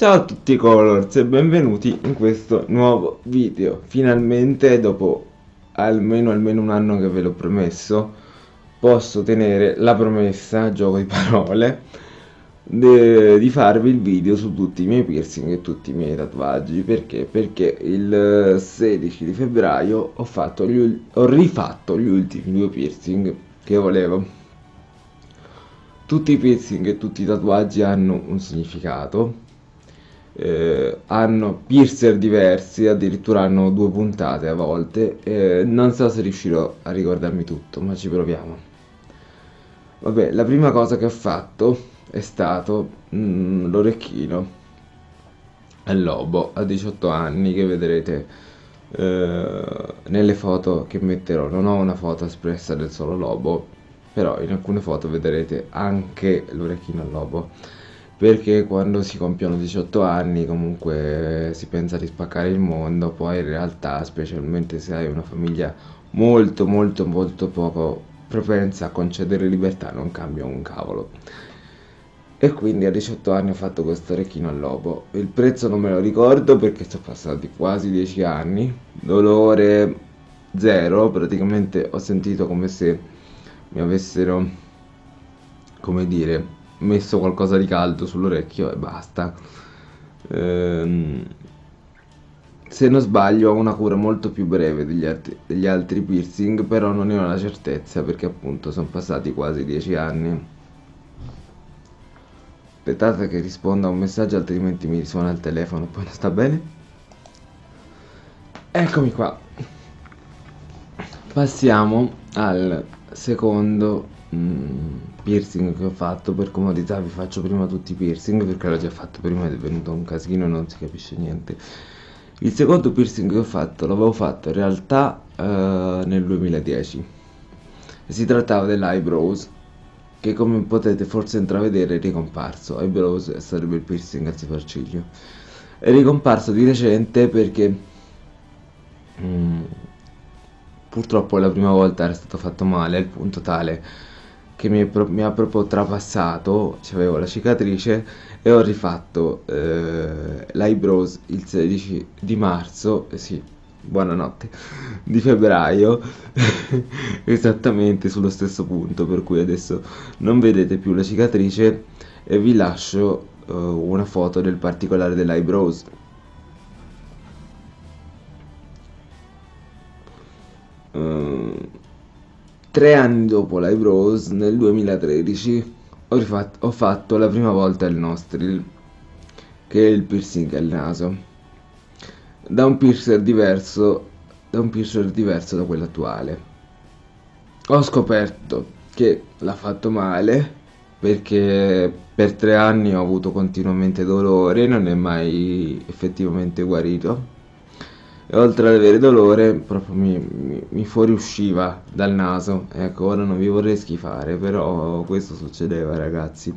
Ciao a tutti Colors e benvenuti in questo nuovo video. Finalmente dopo almeno, almeno un anno che ve l'ho promesso posso tenere la promessa, gioco di parole, di farvi il video su tutti i miei piercing e tutti i miei tatuaggi. Perché? Perché il 16 di febbraio ho, gli, ho rifatto gli ultimi due piercing che volevo. Tutti i piercing e tutti i tatuaggi hanno un significato eh, hanno piercer diversi, addirittura hanno due puntate a volte. Eh, non so se riuscirò a ricordarmi tutto, ma ci proviamo. Vabbè, la prima cosa che ho fatto è stato mm, l'orecchino al lobo a 18 anni che vedrete eh, nelle foto che metterò. Non ho una foto espressa del solo lobo, però in alcune foto vedrete anche l'orecchino al lobo perché quando si compiono 18 anni comunque si pensa di spaccare il mondo, poi in realtà, specialmente se hai una famiglia molto molto molto poco propensa a concedere libertà, non cambia un cavolo. E quindi a 18 anni ho fatto questo orecchino al lobo. Il prezzo non me lo ricordo perché sono passati quasi 10 anni. Dolore zero, praticamente ho sentito come se mi avessero, come dire, messo qualcosa di caldo sull'orecchio e basta. Ehm, se non sbaglio ho una cura molto più breve degli altri, degli altri piercing, però non ne ho la certezza perché appunto sono passati quasi 10 anni. Aspettate che risponda a un messaggio altrimenti mi risuona il telefono, poi non sta bene. Eccomi qua. Passiamo al secondo mm, piercing che ho fatto per comodità vi faccio prima tutti i piercing perché l'ho già fatto prima ed è venuto un casino e non si capisce niente. Il secondo piercing che ho fatto l'avevo fatto in realtà uh, nel 2010 si trattava dell'eyebrows che come potete forse intravedere è ricomparso. Eyebrows sarebbe il piercing al sopracciglio è ricomparso di recente perché mm, purtroppo la prima volta era stato fatto male al punto tale che mi, mi, ha proprio trapassato, avevo la cicatrice e ho rifatto eh, l'eyebrows il 16 di marzo, eh, sì, buonanotte, di febbraio, esattamente sullo stesso punto, per cui adesso non vedete più la cicatrice e vi lascio eh, una foto del particolare dell'eyebrows. Tre anni dopo l'Eyebrows, nel 2013, ho, rifatto, ho fatto la prima volta il nostril, che è il piercing al naso, da un piercer diverso da un piercer diverso da quello attuale. Ho scoperto che l'ha fatto male perché per tre anni ho avuto continuamente dolore, non è mai effettivamente guarito e oltre ad avere dolore proprio mi, mi, mi, fuoriusciva dal naso. Ecco ora non vi vorrei schifare però questo succedeva ragazzi.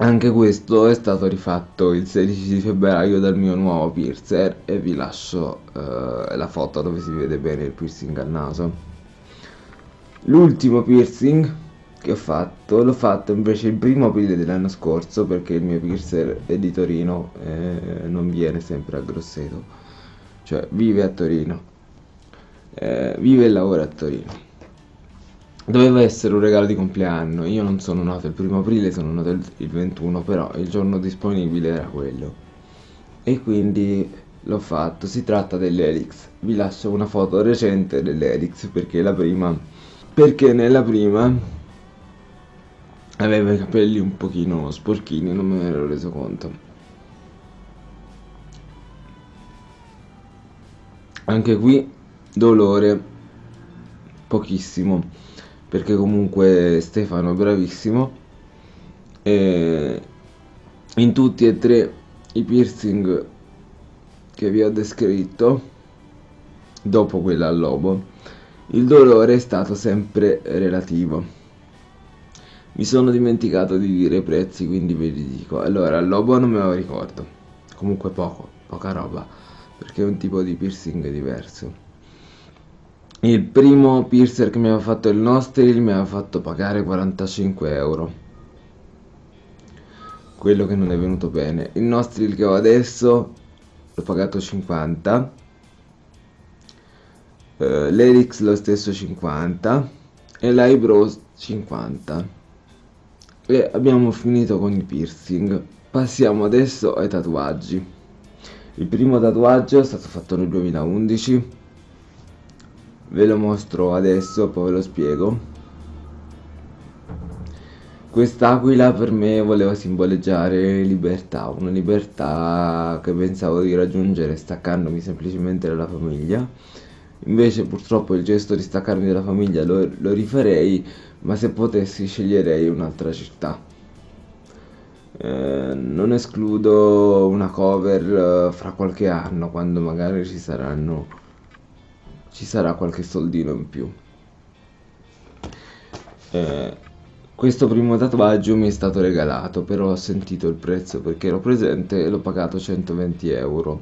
Anche questo è stato rifatto il 16 di febbraio dal mio nuovo piercer e vi lascio uh, la foto dove si vede bene il piercing al naso. L'ultimo piercing che ho fatto l'ho fatto invece il primo aprile dell'anno scorso perché il mio piercer è di Torino e non viene sempre a Grosseto. Cioè vive a Torino. Eh, vive e lavora a Torino. Doveva essere un regalo di compleanno. Io non sono nato il primo aprile sono nato il 21 però il giorno disponibile era quello. E quindi l'ho fatto. Si tratta dell'Elix. Vi lascio una foto recente dell'Elix perché la prima perché nella prima aveva i capelli un pochino sporchini, non me ne ero reso conto. Anche qui dolore pochissimo, perché comunque Stefano è bravissimo e in tutti e tre i piercing che vi ho descritto dopo quella al lobo il dolore è stato sempre relativo mi sono dimenticato di dire i prezzi, quindi ve li dico. Allora, il lobo non me lo ricordo. Comunque poco, poca roba, perché è un tipo di piercing diverso. Il primo piercer che mi aveva fatto il Nostril mi aveva fatto pagare 45 euro. quello che non è venuto bene. Il Nostril che ho adesso l'ho pagato 50, eh, l'Elix lo stesso 50 e l'Eyebrows 50. E abbiamo finito con i piercing. Passiamo adesso ai tatuaggi. Il primo tatuaggio è stato fatto nel 2011. Ve lo mostro adesso, poi ve lo spiego. Quest'aquila per me voleva simboleggiare libertà, una libertà che pensavo di raggiungere staccandomi semplicemente dalla famiglia. Invece purtroppo il gesto di staccarmi dalla famiglia lo, lo rifarei, ma se potessi sceglierei un'altra città. Eh, non escludo una cover eh, fra qualche anno, quando magari ci saranno ci sarà qualche soldino in più. Eh, questo primo tatuaggio mi è stato regalato, però ho sentito il prezzo perché ero presente e l'ho pagato 120 euro.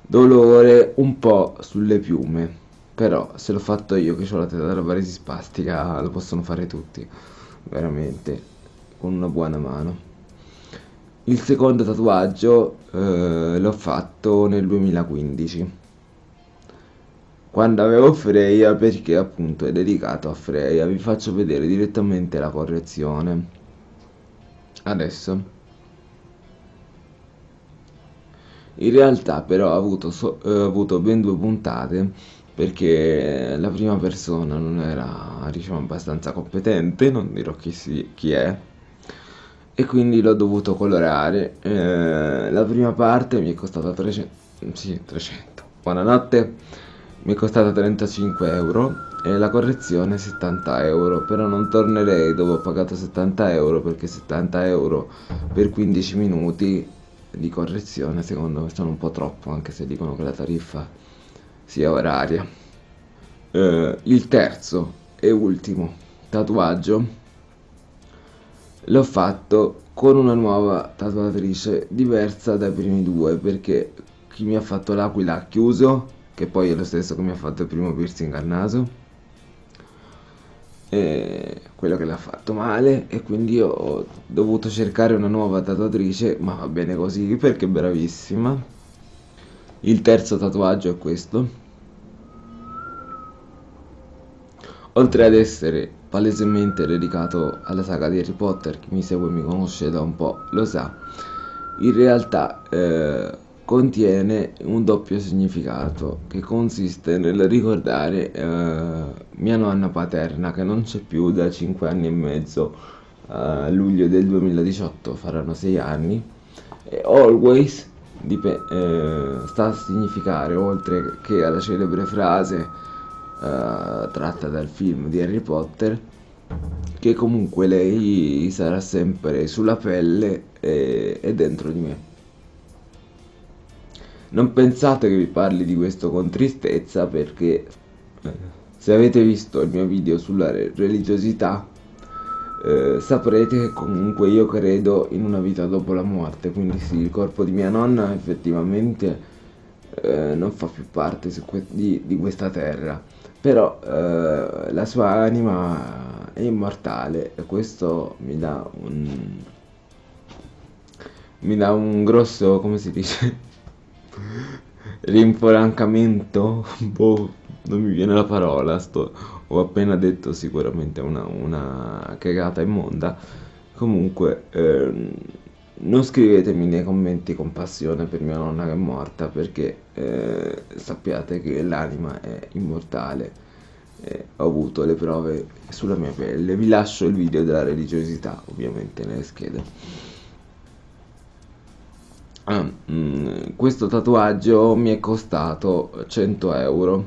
Dolore un po' sulle piume, però se l'ho fatto io che ho la testa della paresi spastica lo possono fare tutti, veramente, con una buona mano. Il secondo tatuaggio eh, l'ho fatto nel 2015 quando avevo Freya perché appunto è dedicato a Freya vi faccio vedere direttamente la correzione. Adesso. In realtà però ho avuto, so, eh, avuto ben due puntate perché la prima persona non era diciamo abbastanza competente non dirò chi, si, chi è e quindi l'ho dovuto colorare. Eh, la prima parte mi è costata 300, sì, 300. Buonanotte, mi è costata 35 euro e la correzione 70 euro, però non tornerei dove ho pagato 70 euro perché 70 euro per 15 minuti di correzione secondo me sono un po' troppo, anche se dicono che la tariffa sia oraria. Eh, il terzo e ultimo tatuaggio l'ho fatto con una nuova tatuatrice diversa dai primi due perché chi mi ha fatto l'aquila ha chiuso che poi è lo stesso che mi ha fatto il primo piercing al naso e quello che l'ha fatto male e quindi ho dovuto cercare una nuova tatuatrice ma va bene così perché è bravissima il terzo tatuaggio è questo. Oltre ad essere palesemente dedicato alla saga di Harry Potter, chi mi segue e mi conosce da un po' lo sa, in realtà eh, contiene un doppio significato che consiste nel ricordare eh, mia nonna paterna che non c'è più da 5 anni e mezzo, a luglio del 2018 faranno 6 anni, e always eh, sta a significare oltre che alla celebre frase uh, tratta dal film di Harry Potter che comunque lei sarà sempre sulla pelle e, e dentro di me. Non pensate che vi parli di questo con tristezza perché eh, se avete visto il mio video sulla religiosità eh, saprete che comunque io credo in una vita dopo la morte, quindi sì, il corpo di mia nonna effettivamente eh, non fa più parte di, di questa terra. Però eh, la sua anima è immortale e questo mi dà un mi dà un grosso come si dice rinfrancamento boh non mi viene la parola sto, ho appena detto sicuramente una, una cagata immonda. Comunque ehm, non scrivetemi nei commenti compassione per mia nonna che è morta perché eh, sappiate che l'anima è immortale. E ho avuto le prove sulla mia pelle. Vi lascio il video della religiosità ovviamente nelle schede. Ah, mm, questo tatuaggio mi è costato 100 euro.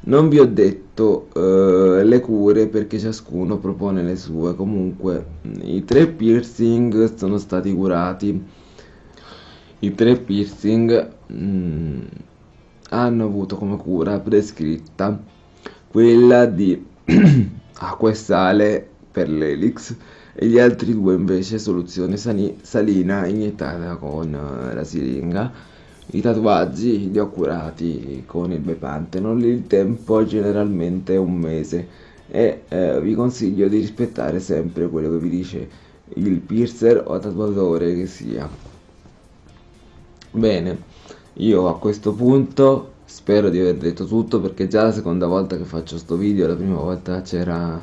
Non vi ho detto uh, le cure perché ciascuno propone le sue. Comunque i tre piercing sono stati curati. I tre piercing mm, hanno avuto come cura prescritta quella di acqua e sale per l'elix e gli altri due invece soluzione salina iniettata con uh, la siringa i tatuaggi li ho curati con il Bepantenol il tempo generalmente è un mese e eh, vi consiglio di rispettare sempre quello che vi dice il piercer o tatuatore che sia. Bene, io a questo punto spero di aver detto tutto perché già la seconda volta che faccio sto video, la prima volta c'era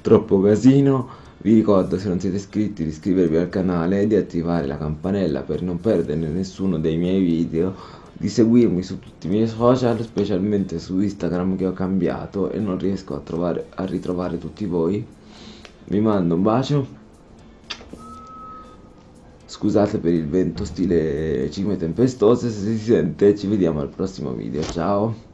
troppo casino. Vi ricordo se non siete iscritti di iscrivervi al canale e di attivare la campanella per non perdere nessuno dei miei video, di seguirmi su tutti i miei social, specialmente su Instagram che ho cambiato e non riesco a, trovare, a ritrovare tutti voi. Vi mando un bacio. Scusate per il vento stile cime tempestose, se si sente ci vediamo al prossimo video, ciao!